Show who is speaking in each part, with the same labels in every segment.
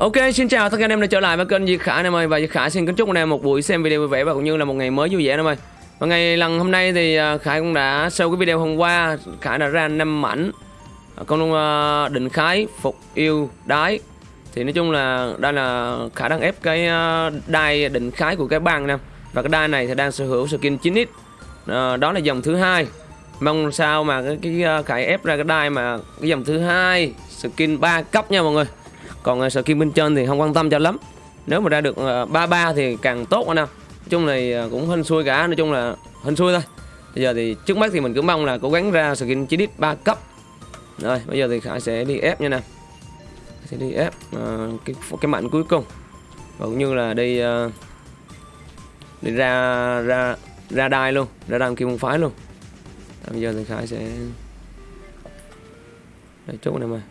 Speaker 1: Ok, xin chào tất cả anh em đã trở lại với kênh Diệt Khả anh em ơi. Và Diệt Khả xin kính chúc anh em một buổi xem video vui vẻ và cũng như là một ngày mới vui vẻ anh em ơi. Và ngày lần hôm nay thì à, Khải cũng đã sau cái video hôm qua. Khải đã ra năm mảnh. À, con uh, định khái phục yêu đái. Thì nói chung là đây là Khải đang ép cái à, đai định khái của cái băng nè. Và cái đai này thì đang sở hữu skin 9x uh, đó là dòng thứ hai. Mong sao mà cái, cái Khải ép ra cái đai mà cái dòng thứ hai skin 3 cấp nha mọi người còn ờ, uh, skin bên trên thì không quan tâm cho lắm. Nếu mà ra được ờ, uh, 33 thì càng tốt anh em. Nói chung là uh, cũng hên xui cả nói chung là hên xui thôi. Bây giờ thì trước mắt thì mình cứ mong là cố gắng ra skin chỉ đít 3 cấp. Rồi bây giờ thì Khải sẽ đi ép nha nè sẽ đi ép uh, cái cái mạnh cuối cùng. Và cũng như là đi uh, đi ra ra ra đai luôn ra đam kim môn phái luôn. À, bây giờ thì Khải sẽ Đây, chút này mà.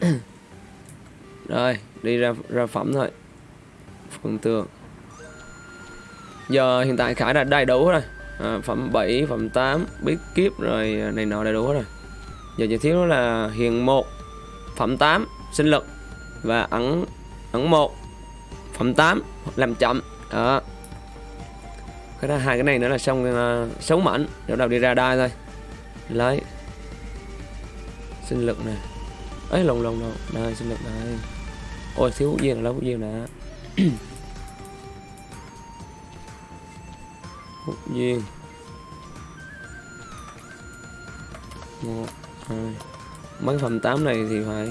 Speaker 1: rồi đi ra ra phẩm thôi. Phần tường. Giờ hiện tại Khải đã đầy đủ rồi. À, phẩm 7 phẩm 8 biết kiếp rồi à, này nọ đầy đủ rồi. Giờ chỉ thiếu là hiền 1 phẩm 8 sinh lực và ẩn ẩn 1 phẩm 8 làm chậm. Đó. Cái đó hai cái này nữa là xong à, uh, 6 mảnh. Đầu đầu đi ra đai thôi. Lấy. Sinh lực nè. Ấy lồng lồng lồng. Đây sinh lực đây ôi thiếu hút duyên lắm lấy hút duyên nè hút duyên một hai. Mấy phần tám này thì phải.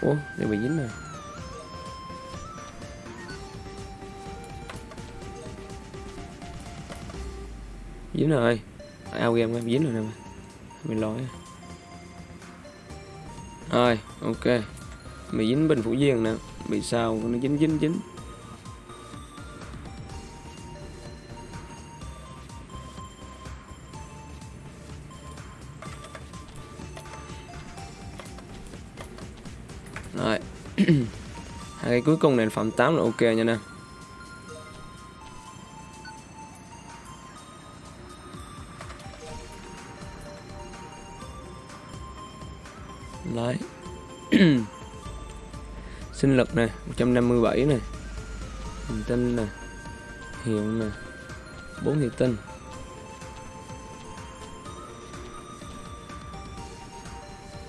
Speaker 1: Ủa đây bị dính rồi, dính rồi. Ao game em dính rồi nè mình lỗi. Rồi ok bị dính bên phủ duyên nè bị sao nó dính dính dính rồi. Hai cái cuối cùng này phẩm 8 là ok nha nè. Đấy. Sinh lực nè 157 nè Hành tinh nè Hiện nè 4 thị tinh.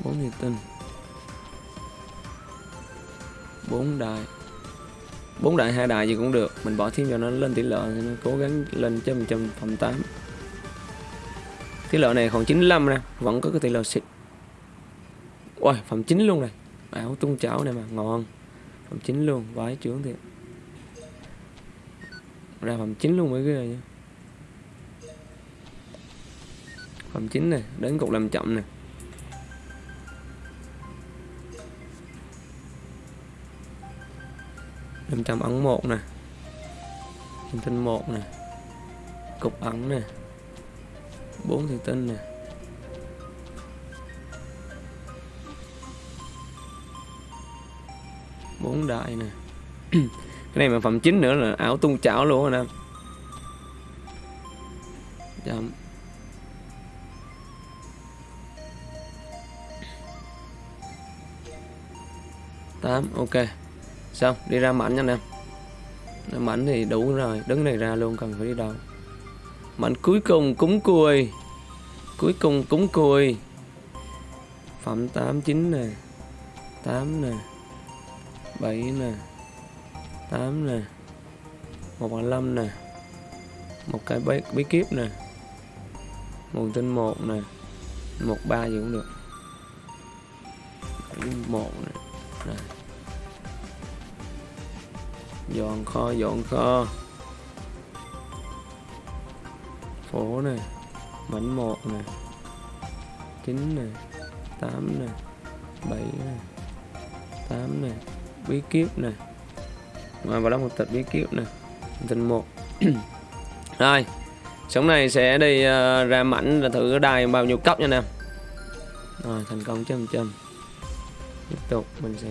Speaker 1: Bốn thị tinh. Bốn đại bốn đại hai đại gì cũng được mình bỏ thêm cho nó lên tỷ lệ thì nó cố gắng lên trăm trăm phần tám. Tỷ lệ này còn 95 nè vẫn có cái tỷ lệ xịt Ôi, phần chín luôn này. Bảo tung chảo này mà, ngon. Phẩm chính luôn, vái trưởng thì Ra phẩm chính luôn mấy cái này nha. Phẩm chính này, đến cục làm chậm nè. Năm trăm ấn một nè. Hình tinh một nè. Cục ấn nè. Bốn thủy tinh nè. Bốn đại nè. Cái này mà phẩm chính nữa là ảo tung chảo luôn anh em. Chậm tám, ok. Xong, đi ra mảnh nha em. Mảnh thì đủ rồi, đứng này ra luôn, cần phải đi đâu. Mảnh cuối cùng cúng cùi. Cuối cùng cúng cùi. Phẩm 89 nè. Tám nè. 7 nè 8 nè 1 bằng 5 nè một cái bí, bí kíp nè nguồn tin 1 nè 13 gì cũng được. 1 nè Rồi. dọn kho dọn kho. Phố nè mảnh 1 nè 9 nè 8 nè 7 nè 8 nè bí kíp này, và vào đó một tập bí kíp này, tình một. Rồi sống này sẽ đi uh, ra mảnh là thử đài bao nhiêu cấp nha nè. Rồi thành công chấm chấm. Tiếp tục mình sẽ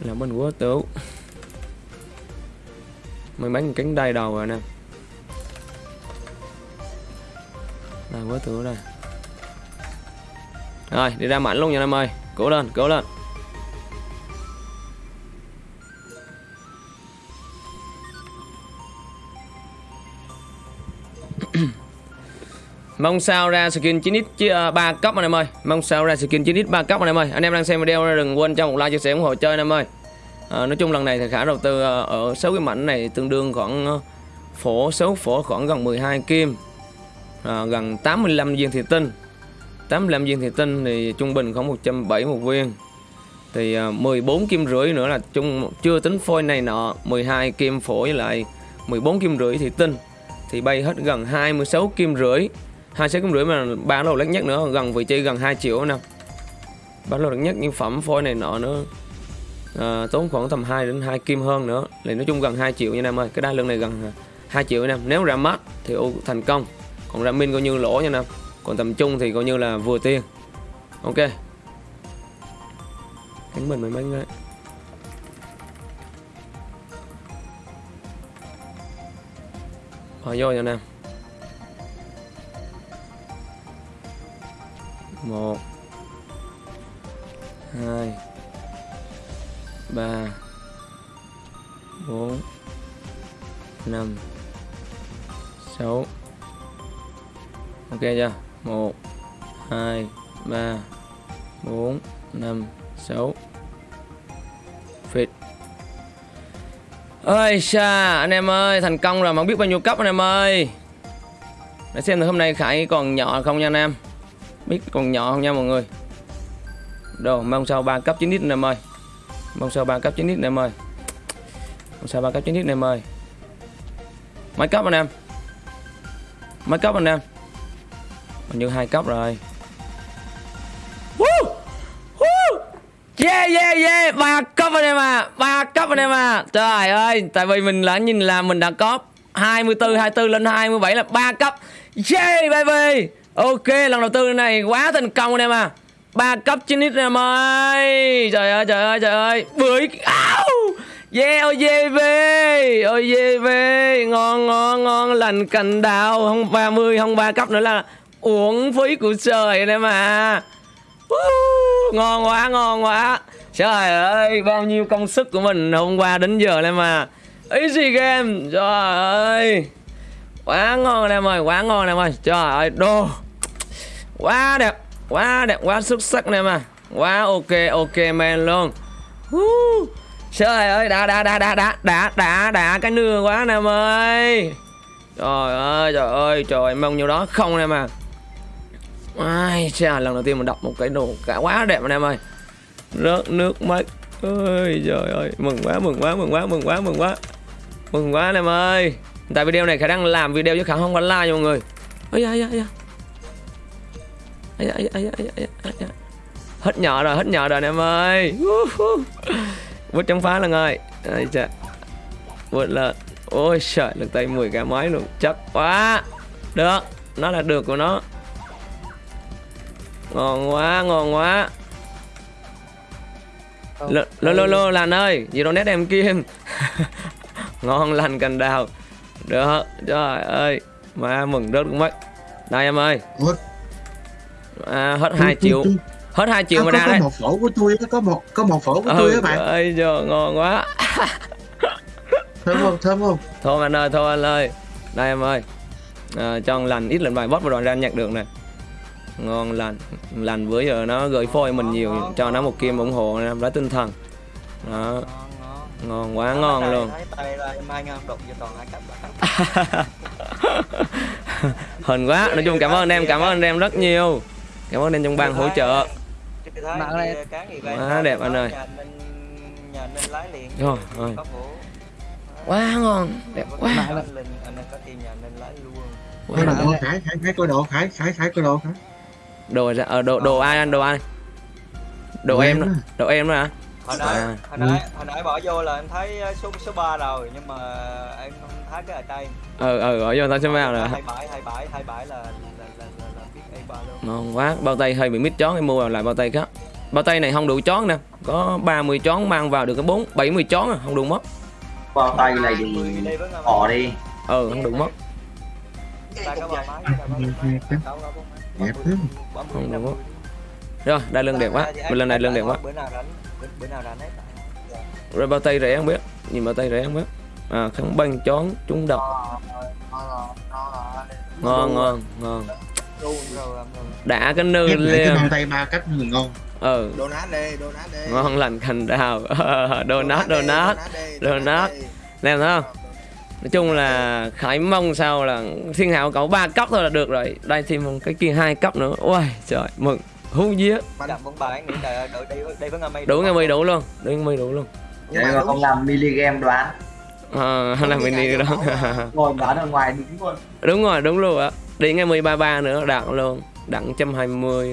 Speaker 1: làm bên quá tấu mình bán cánh đai đầu rồi nè. Là quá tấu đây rồi đi ra mảnh luôn nha anh em ơi. Cố lên cố lên. Mong sao ra skin 9x chứ, à, uh, 3 cấp anh em ơi. Mong sao ra skin 9x 3 cấp anh em ơi. Anh em đang xem video đừng quên cho một like chia sẻ ủng hộ chơi anh em ơi. À, Nói chung lần này thì khả đầu tư uh, ở 6 cái mảnh này tương đương khoảng uh, Phổ số phổ khoảng gần 12 kim à, Gần 85 viên thị tinh. 85 viên thủy tinh thì trung bình khoảng 170 một viên. Thì à, 14 kim rưỡi nữa là chung chưa tính phôi này nọ 12 kim phổ với lại 14 kim rưỡi thủy tinh. Thì bay hết gần 26 kim rưỡi. hai sáu kim rưỡi mà bán lô lắc nhất nữa gần vị trí gần 2 triệu nè. Bán lô lắc nhất những phẩm phôi này nọ nữa à, tốn khoảng tầm 2 đến 2 kim hơn nữa. Thì nói chung gần 2 triệu nha em ơi cái đa lượng này gần 2 triệu nha. Em nếu ra mắt thì thành công. Còn ra min coi như lỗ nha em còn tầm trung thì coi như là vừa tiền ok. Cánh mình mấy mấy ngay Rồi ờ, vô nha anh em một. Hai. Ba. Bốn. Năm. Sáu. Ok chưa? Một, hai, ba, bốn, năm, sáu. Fit ơi xa anh em ơi, thành công rồi, mà không biết bao nhiêu cấp anh em ơi. Để xem thử hôm nay khải còn nhỏ không nha anh em. Biết còn nhỏ không nha mọi người. Đồ, mong sao ba cấp 9 nít anh em ơi. Mong sao ba cấp 9 nít anh em ơi. Mong sao ba cấp 9 nít anh em ơi. Mấy cấp anh em? Mấy cấp anh em? Hình như hai cấp rồi. Woo! Woo! Yeah yeah yeah. Ba cấp anh em à ba cấp anh em à trời ơi tại vì mình đã nhìn là mình đã có 24 24 lên 27 là ba cấp. Yeah baby. Ok lần đầu tư này quá thành công anh em à ba cấp 9 lít em ơi. Trời ơi trời ơi trời ơi. Bưởi. Ow! Yeah yeah về Ôi yeah về Ngon ngon ngon. Lành cành đào. Không 30 không 3 cấp nữa là Uống phí của trời này mà, uh, Ngon quá ngon quá. Trời ơi bao nhiêu công sức của mình hôm qua đến giờ em mà. Easy game Trời ơi. Quá ngon anh em ơi Quá ngon anh em ơi Trời ơi đồ. Quá đẹp quá đẹp quá xuất sắc này mà. Quá ok ok man luôn. Uh, trời ơi đã đã đã đã đã đã đã đã cái nưa quá nè ơi. Trời ơi trời ơi trời mong nhiêu đó không nè mà ai chà lần đầu tiên mình đọc một cái đồ cả quá đẹp anh em ơi. Rớt nước mắt. Ơi trời ơi mừng quá mừng quá mừng quá mừng quá mừng quá. Mừng quá anh em ơi. Tại video này khả năng làm video chứ khả không có like mọi người. Ơi da ơi da ai, ai, ai, ai, ai, ai, hết nhỏ rồi hết nhỏ rồi anh em ơi. Vứt chống phá lần ơi ai chà. Vượt lên. Ôi trời lực tay 10 cái máy luôn. Chắc quá. Được. Nó là được của nó ngon quá ngon quá. Lô lô lô, lô lành ơi gì đâu nét em kim. Ngon lành cành đào. Được trời ơi mà mừng rớt mất đây em ơi. À, hết 2 triệu. hết 2 triệu à, mà ra
Speaker 2: có
Speaker 1: đấy
Speaker 2: một phổ của tôi có một có một phổ của
Speaker 1: ừ,
Speaker 2: tôi á bạn.
Speaker 1: ơi giờ ngon quá.
Speaker 2: Thơm không thơm không?
Speaker 1: Thôi anh ơi thôi anh ơi. Đây em ơi. À, cho lành ít lần bài bot vào đoàn ra nhặt được nè ngon lành lành bữa giờ nó gửi phôi mình nhiều cho nó một kim ủng hộ em lấy tinh thần. Đó. Ngon quá ngon. luôn. hình quá. Nói chung cảm ơn anh em cảm ơn anh em rất nhiều. Cảm ơn anh trong ban hỗ trợ. Quá đẹp anh ơi. Rồi rồi quá ngon. Đẹp quá.
Speaker 2: Khải khải khải coi đồ khải khải khải coi đồ khải
Speaker 1: đồ ra ờ, đồ đồ ai anh? Đồ ai? Đồ em
Speaker 2: em
Speaker 1: đó. đồ em đó hả?
Speaker 3: Hồi nãy
Speaker 1: À.
Speaker 3: hồi nãy hồi nãy bỏ vô là em thấy số số 3 rồi nhưng mà em không thấy cái ở đây
Speaker 1: ờ ờ gọi vô tao sẽ vào nè
Speaker 3: hai bảy hai bảy hai bảy là là là là, là biết a ba luôn.
Speaker 1: Ngon quá. Bao tay hơi bị mít chón em mua vào lại bao tay khác. Bao tay này không đủ chón nè. Có 30 chón mang vào được cái bốn 70 chón à không đủ mất.
Speaker 4: Bao tay này thì bỏ đi.
Speaker 1: Ừ không đủ mất
Speaker 2: Đẹp lắm.
Speaker 1: Không đúng.
Speaker 3: mươi.
Speaker 1: rồi đây lưng đẹp quá. Mình lần này lưng đẹp quá.
Speaker 3: Bữa nào đánh bữa, bữa nào đánh ấy
Speaker 1: rồi bao tay rẻ không biết. Nhìn bao tay rẻ không biết. À kháng băng chón trúng độc ngon ngon ngon. Đã cái nư
Speaker 2: lại cái tay ba cách người ngon.
Speaker 1: Ừ.
Speaker 5: Donat đi donat đi.
Speaker 1: Ngon lành cành đào. Donut donut. Donut làm thấy không nói chung là khải mong sao là thiên hạo cậu ba cấp thôi là được rồi. Đây thêm một cái kia hai cấp nữa. Ôi trời mừng. Hú
Speaker 3: với ngâm
Speaker 1: đủ nghe mi đủ luôn đủ nghe mi đủ luôn.
Speaker 4: Vậy mà không làm miligam đoán.
Speaker 1: À, là mình đi đó.
Speaker 4: Ngồi đoán ở ngoài đúng luôn.
Speaker 1: Đúng rồi đúng luôn ạ đi ngay 133 nữa đặng luôn. Đặng 120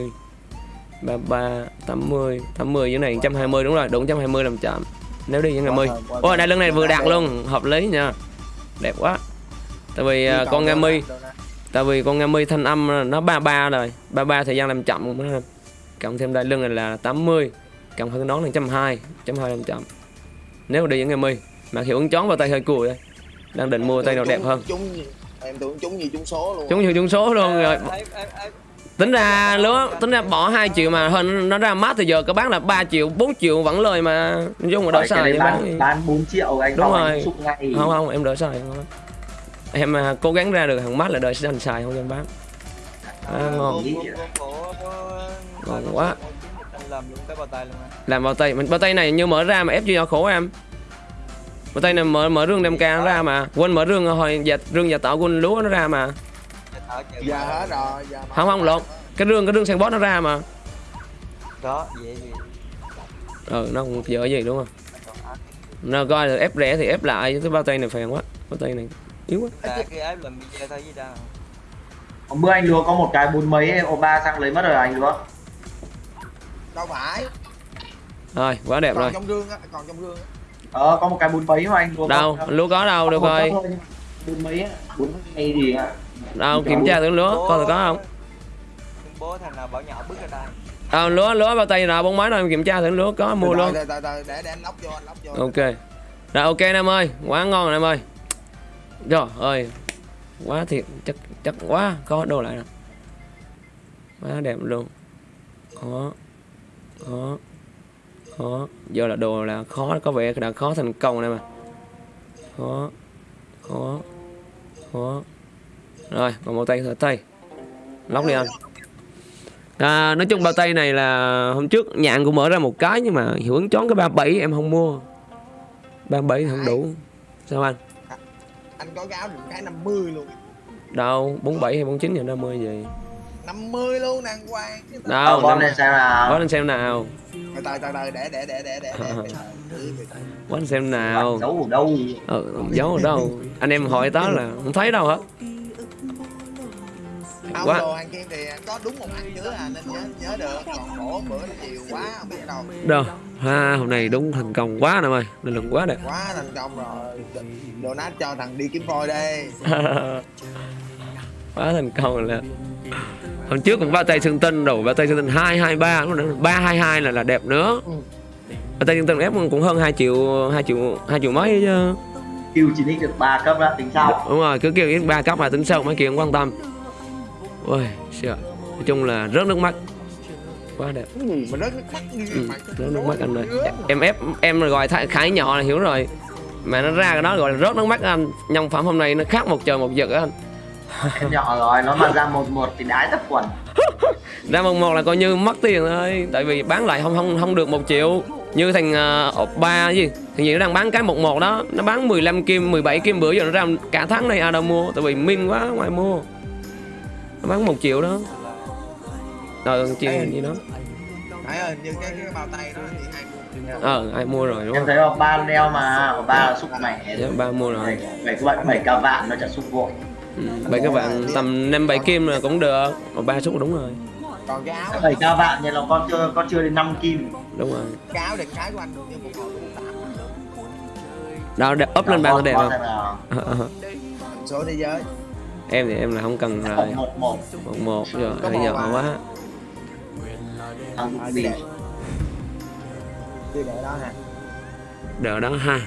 Speaker 1: 33 80 80 dưới này 120 đúng rồi đúng 120 làm chậm. Nếu đi với ngày mươi ôi đây lưng này vừa đạt luôn hợp lý nha đẹp quá. Tại vì à, con nga mi. tại vì con nga mi thanh âm nó 33 rồi. 33 thời gian làm chậm cũng cộng thêm đai lưng này là 80 cộng hơn nón là 120 120 làm chậm. Nếu đi với nga mi mà hiệu ứng chón vào tay hơi cùi đây đang định mua tay nào đẹp hơn.
Speaker 5: chúng em tưởng chúng như chúng số luôn.
Speaker 1: Chúng nhiều chúng số luôn rồi.
Speaker 3: em em em
Speaker 1: tính ra lúa tính ra bỏ 2 triệu mà hơn nó ra mát thì giờ các bán là 3 triệu 4 triệu vẫn lời mà. Nói chung mà đỡ xài
Speaker 4: bán,
Speaker 1: bán
Speaker 4: bán 4 triệu anh
Speaker 1: Đúng rồi.
Speaker 4: anh
Speaker 1: không không em đỡ xài. Không em à, cố gắng ra được hàng mát là đợi sẽ xài không em bán à, ngon Ngon. quá.
Speaker 3: làm luôn cái bao tay luôn á
Speaker 1: làm bao tay mình bao tay này như mở ra mà ép cho khổ em. Bao tay này mở mở rương đem ca nó ra mà. Quên mở rương hồi dạ rương dạ tạo quên lúa nó ra mà
Speaker 5: giờ hết rồi giờ
Speaker 1: không không lộn. cái rương cái rương sang bót nó ra mà.
Speaker 3: Đó vậy gì
Speaker 1: ừ nó không dở gì đúng không? Nó coi là ép rẻ thì ép lại chứ cái bao tay này phèn quá bao tay này yếu quá.
Speaker 3: Tại cái ép làm video thôi với đâu.
Speaker 4: Hôm bữa anh lúa có một cái bốn mấy ô ba sang lấy mất rồi anh lúa
Speaker 5: đâu phải.
Speaker 1: Rồi quá đẹp rồi.
Speaker 5: còn trong gương á còn trong gương á.
Speaker 4: Ờ có một cái bốn mấy mà anh lúa
Speaker 1: đâu lúa có đâu được rồi
Speaker 4: bốn mấy á bốn mấy gì ạ
Speaker 1: đâu kiểm tra thử lúa coi thử có không.
Speaker 3: Bố thằng nào bảo nhỏ bước ra đây
Speaker 1: à, lúa lúa bao tay nào bốn mấy đâu em kiểm tra thử lúa có mua luôn
Speaker 5: Từ từ, từ từ để để anh lóc vô anh lóc vô.
Speaker 1: Ok. Rồi ok em ơi quá ngon rồi em ơi. Trời ơi quá thiệt chắc chắc quá có đồ lại nè. Quá đẹp luôn. Khó khó khó. Giờ là đồ là khó có vẻ đã khó thành công này mà khó khó khó rồi còn một tay thở tay lóc đi anh à, nói chung bao tay này là hôm trước nhạn cũng mở ra một cái nhưng mà hiệu ứng chón cái 37 em không mua 37 không đủ sao anh
Speaker 5: anh có gáo được cái 50 luôn
Speaker 1: đâu 47 hay 49 hay 50 gì
Speaker 5: 50 luôn Chứ từ
Speaker 1: đâu năm-
Speaker 4: lên xem nào
Speaker 1: có lên xem nào
Speaker 5: từ từ từ để để để để để
Speaker 1: lên xem nào
Speaker 4: giấu ở đâu
Speaker 1: ừ, giấu ở đâu anh em hỏi đó là không thấy đâu hết
Speaker 5: Ông
Speaker 1: Quá.
Speaker 5: đồ hàng kia thì có đúng một ăn chứa à nên nhớ nhớ được. Còn khổ bữa chiều quá không biết đâu.
Speaker 1: Đâu? Ha hôm nay đúng thành công quá nè ơi nên lượng quá đẹp
Speaker 5: quá thành công rồi. Đồ nát cho thằng đi kiếm phôi đi.
Speaker 1: Quá thành công rồi là hôm trước cũng bao tay xương tinh rồi bao tay xương tinh hai hai ba ba hai hai là là đẹp nữa. Bao tay xương tinh ép cũng hơn 2 triệu 2 triệu 2 triệu mấy chứ.
Speaker 4: Kêu chỉ nick được 3 cấp đã tính sao?
Speaker 1: Đúng rồi cứ kêu ít ba cấp mà tính sau mấy kia không quan tâm ôi sợ nói chung là rớt nước mắt. Quá đẹp.
Speaker 5: Cái gì mà rớt nước mắt như
Speaker 1: ừ,
Speaker 5: mà
Speaker 1: rớt nước mắt anh ơi. Em ép em rồi gọi thái- khải nhỏ là hiểu rồi. Mà nó ra cái đó gọi là rớt nước mắt anh. Nhân phẩm hôm nay nó khác một trời một vực á anh.
Speaker 4: Em nhỏ rồi nó mà ra một một thì đái tất quần.
Speaker 1: Ra một một là coi như mất tiền thôi tại vì bán lại không không không được một triệu. Như thằng uh, ba gì. Thằng gì nó đang bán cái một một đó. Nó bán 15 kim 17 kim bữa giờ nó ra cả tháng này ai đâu mua. Tại vì min quá ngoài mua bán một triệu đó. Ờ triệu gì đó.
Speaker 5: Đấy ơi, như cái, cái bao tay đó thì ai mua
Speaker 1: ờ ai mua rồi đúng
Speaker 4: em
Speaker 1: không?
Speaker 4: thấy ở ba leo mà ở ba là xúc mẻ.
Speaker 1: Dạ, ba mua rồi.
Speaker 4: Bảy các bạn bảy ca vạn nó chả xúc vội.
Speaker 1: Ừ, bảy các bạn tầm năm bảy kim là cũng được mà ba xúc đúng rồi.
Speaker 5: Còn cái áo
Speaker 4: bảy ca vạn nhưng nó con chưa con chưa đến 5 kim.
Speaker 1: Đúng rồi.
Speaker 5: Cái áo đừng cái của anh như một
Speaker 1: đó đẹp up lên ba
Speaker 4: Con-
Speaker 1: đẹp không?
Speaker 4: nào.
Speaker 1: Ờ, ờ.
Speaker 5: số thế giới
Speaker 1: em thì em là không cần rồi.
Speaker 4: một một.
Speaker 1: Một một rồi giờ
Speaker 5: à?
Speaker 1: quá. Đỡ đó ha.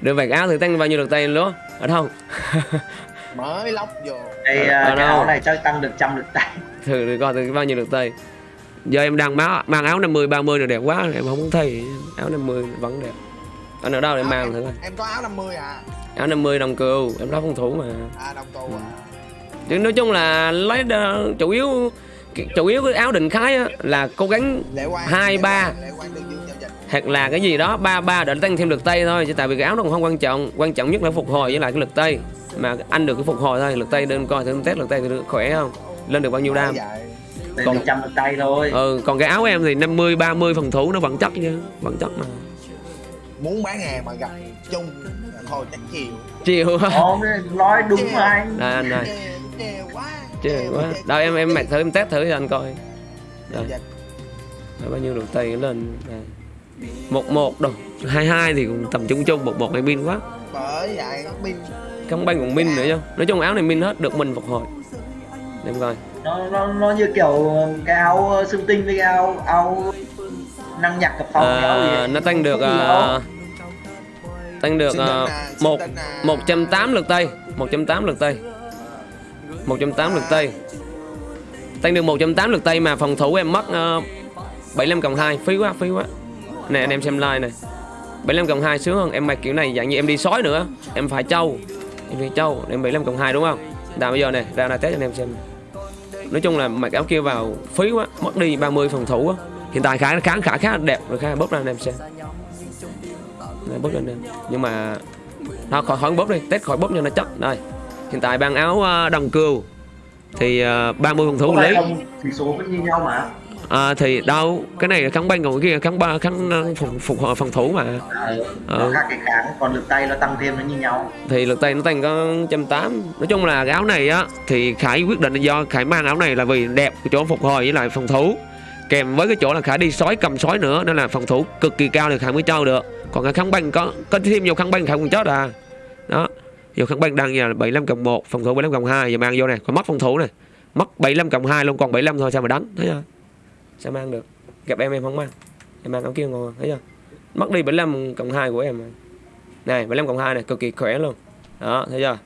Speaker 1: Đưa vạt áo thì tăng bao nhiêu được tay lúa? Ở đâu?
Speaker 5: Mới lóc vô.
Speaker 4: Đây
Speaker 1: Ở- ở
Speaker 4: cái
Speaker 1: đâu?
Speaker 4: áo này chắc tăng được trăm được tay.
Speaker 1: Thử để coi thử bao nhiêu được tay. Giờ em đang mang, mang áo 50 30 là đẹp quá em không thấy. Áo 50 vẫn đẹp. Anh ở đâu để mang thử coi.
Speaker 5: Em có áo 50 à
Speaker 1: áo 50 đồng cừu em lấy phòng thủ mà.
Speaker 5: À đồng tù à.
Speaker 1: Chứ nói chung là lấy đ- chủ yếu chủ yếu cái áo định khái á, là cố gắng Hai, ba. Hoặc là cái gì đó ba ba để tăng thêm lực tay thôi chứ tại vì cái áo nó cũng không quan trọng. Quan trọng nhất là phục hồi với lại cái lực tay. Mà anh được cái phục hồi thôi lực tay đơn coi thử test lực tay thử khỏe không? Lên được bao nhiêu đam? Còn-
Speaker 4: trăm tay thôi.
Speaker 1: Ừ còn cái áo em thì 50 30 phòng thủ nó vẫn chắc chứ vẫn chắc mà.
Speaker 5: Muốn bán hàng mà gặp chung Thôi chắc chiều
Speaker 1: chiều
Speaker 4: Ồ, nói đúng mà anh.
Speaker 1: Đây anh đây
Speaker 5: Chê chê quá
Speaker 1: đâu em em mặc thử em test thử cho anh coi. Đây.
Speaker 5: dịch
Speaker 1: Đấy, bao nhiêu lực tay lên. Đây. một một đâu hai hai thì cũng tầm chung chung một một này min quá.
Speaker 5: Bởi vậy pin.
Speaker 1: Không banh còn min nữa chứ. Nói chung áo này min hết được mình phục hồi. Để em coi.
Speaker 4: Nó, nó, nó như kiểu cái áo xương tinh với cái áo áo năng nhạc cặp phòng cái áo gì
Speaker 1: à, nó tăng được à,
Speaker 4: đâu.
Speaker 1: Tăng được một
Speaker 5: tính à.
Speaker 1: 108 lực tay 108 lực tay 108 lực tay tăng được 108 lực tay mà phòng thủ em mất uh, 75 cộng 2 phí quá phí quá. Nè anh em xem like này. 75 cộng 2 sướng hơn em mặc kiểu này dạng như em đi sói nữa. Em phải trâu. Em phải trâu. Em 75 cộng 2 đúng không? Nào bây giờ này ra này test cho anh em xem. Nói chung là mặc áo kia vào phí quá mất đi 30 phòng thủ á hiện tại khá khá khá khá đẹp rồi khá bóp ra anh em xem Đây, bóp lên nhưng mà nó khỏi khỏi bóp đi. Test khỏi bóp cho nó chắc. Đây. Hiện tại bằng áo ờ, đồng cừu. Thì ờ, 30 phòng thủ
Speaker 4: Không phải
Speaker 1: lý.
Speaker 4: thì số vẫn như nhau mà.
Speaker 1: À, thì đâu cái này là kháng banh còn cái kia kháng ba kháng ờ, phục phục hồi phòng thủ mà.
Speaker 4: À, nó
Speaker 1: Ừ.
Speaker 4: khác cái kháng còn lực tay nó tăng thêm nó như nhau.
Speaker 1: Thì lực tay nó tăng có trăm tám. Nói chung là cái áo này á thì khải quyết định là do khải mang áo này là vì đẹp chỗ phục hồi với lại phòng thủ. Kèm với cái chỗ là khải đi sói cầm sói nữa nên là phòng thủ cực kỳ cao thì khải mới cho được còn cái kháng banh có có thêm nhiều kháng banh khải cũng chết à. Đó nhiều kháng banh đang nhà 75 cộng 1 phòng thủ 75 cộng 2 giờ mang vô này còn mất phòng thủ này mất 75 cộng 2 luôn còn 75 thôi sao mà đánh thấy chưa? Sao mang được? Gặp em em không mang. Em mang áo kia ngồi thấy chưa? Mất đi 75 cộng 2 của em này 75 cộng 2 này cực kỳ khỏe luôn. Đó thấy chưa?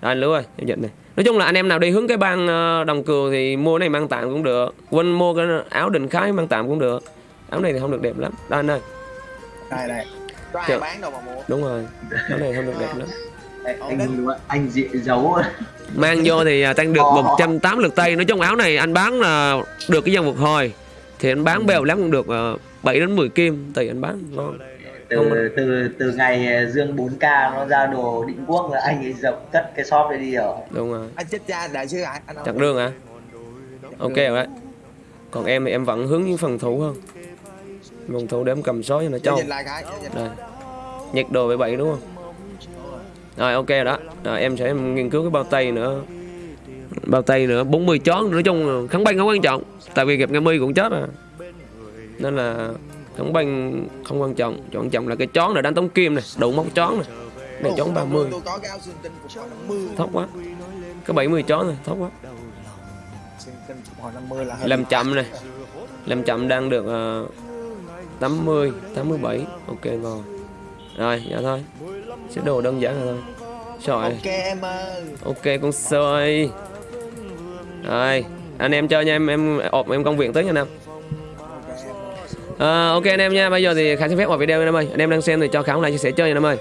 Speaker 1: Đó, anh lứa ơi em nhận này. Nói chung là anh em nào đi hướng cái bang ờ, đồng cừu thì mua này mang tạm cũng được. Quên mua cái áo đình khái mang tạm cũng được. Áo này thì không được đẹp lắm. Đó anh ơi.
Speaker 5: Đây đây. Có ai
Speaker 1: Chợ.
Speaker 5: bán đâu mà mua.
Speaker 1: Đúng rồi. Áo này không được đẹp lắm.
Speaker 4: Anh
Speaker 5: định.
Speaker 4: anh dị giấu
Speaker 1: mang vô thì à, tăng được
Speaker 4: Ờ.
Speaker 1: 180 lực tay. Nói chung áo này anh bán là được cái dân phục hồi. Thì anh bán bèo lắm cũng được uh, 7 đến 10 kim. Tùy anh bán ngon
Speaker 4: từ từ từ ngày dương 4k nó ra đồ định quốc là anh ấy dập cất cái shop đấy đi rồi.
Speaker 1: Đúng rồi.
Speaker 5: Anh chết cha đại sứ ai anh
Speaker 1: chặt đường hả? Ok rồi. Đấy còn em thì em vẫn hướng những phần thủ hơn phòng thủ để em cầm sói cho nó trâu đây. nhặt đồ về bảy đúng không? Rồi ok rồi đó. Rồi, em sẽ nghiên cứu cái bao tay nữa. Bao tay nữa 40 chón nói chung kháng banh không quan trọng. Tại vì gặp nghe mi cũng chết à nên là kháng banh không quan trọng. Quan trọng là cái chón này đánh tống kim này đủ móc chón này. Này chón 30
Speaker 5: Tôi có cái áo xương tinh phục hồi 50
Speaker 1: thấp quá. Cái 70 chón này thấp quá.
Speaker 5: Xương tinh phục hồi 50 là hơi
Speaker 1: làm chậm này. Làm chậm đang được uh, 80 87 ok rồi rồi dạ thôi. Sẽ đồ đơn giản rồi thôi.
Speaker 5: Ok em ơi.
Speaker 1: Ok con sơi rồi anh em chơi nha em em ộp em công việc tới nha anh em Ờ, ok anh em nha. Bây giờ thì khải xin phép vào video nha anh em ơi. Anh em đang xem thì cho khải like chia sẻ chơi nha anh em ơi